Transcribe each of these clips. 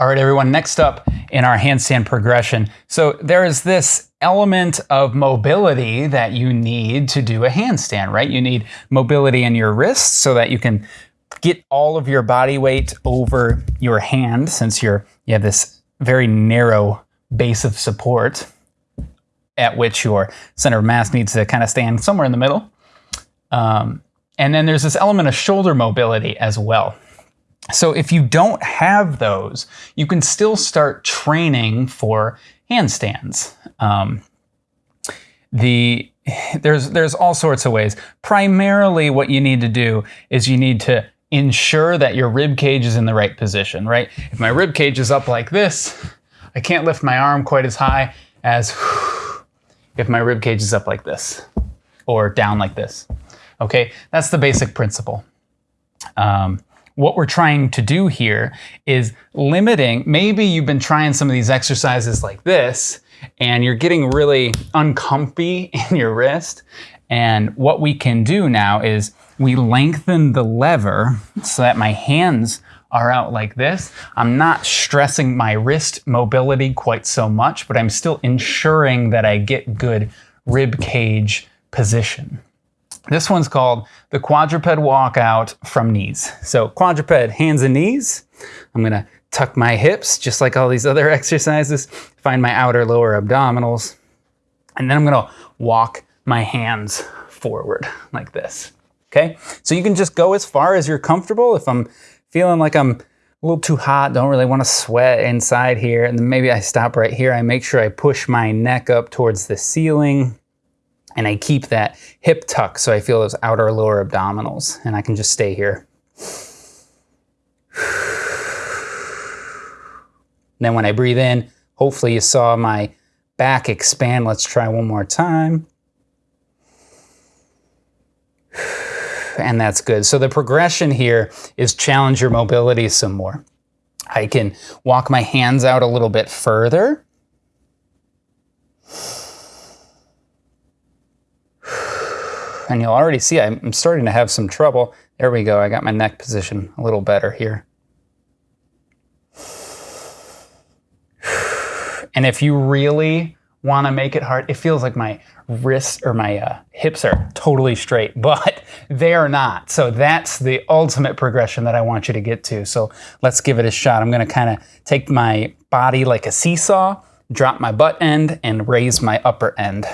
All right, everyone, next up in our handstand progression. So there is this element of mobility that you need to do a handstand, right? You need mobility in your wrists so that you can get all of your body weight over your hand since you're you have this very narrow base of support at which your center of mass needs to kind of stand somewhere in the middle. Um, and then there's this element of shoulder mobility as well. So if you don't have those, you can still start training for handstands. Um, the there's there's all sorts of ways. Primarily, what you need to do is you need to ensure that your rib cage is in the right position. Right? If my rib cage is up like this, I can't lift my arm quite as high as if my rib cage is up like this or down like this. Okay, that's the basic principle. Um, what we're trying to do here is limiting, maybe you've been trying some of these exercises like this and you're getting really uncomfy in your wrist. And what we can do now is we lengthen the lever so that my hands are out like this. I'm not stressing my wrist mobility quite so much, but I'm still ensuring that I get good rib cage position. This one's called the quadruped walkout from knees. So quadruped, hands and knees. I'm gonna tuck my hips, just like all these other exercises, find my outer lower abdominals, and then I'm gonna walk my hands forward like this, okay? So you can just go as far as you're comfortable. If I'm feeling like I'm a little too hot, don't really wanna sweat inside here, and then maybe I stop right here, I make sure I push my neck up towards the ceiling, and I keep that hip tuck so I feel those outer lower abdominals and I can just stay here. then when I breathe in, hopefully you saw my back expand. Let's try one more time. And that's good. So the progression here is challenge your mobility some more. I can walk my hands out a little bit further. And you'll already see I'm starting to have some trouble. There we go, I got my neck position a little better here. And if you really want to make it hard, it feels like my wrists or my uh, hips are totally straight, but they are not. So that's the ultimate progression that I want you to get to. So let's give it a shot. I'm going to kind of take my body like a seesaw, drop my butt end, and raise my upper end.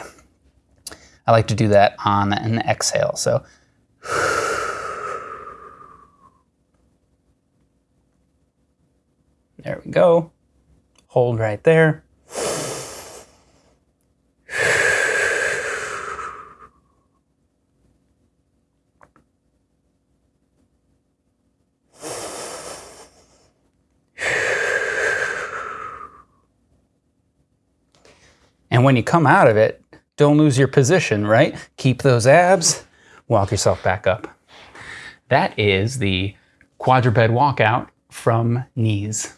I like to do that on an exhale. So there we go. Hold right there. And when you come out of it, don't lose your position, right? Keep those abs, walk yourself back up. That is the quadruped walkout from knees.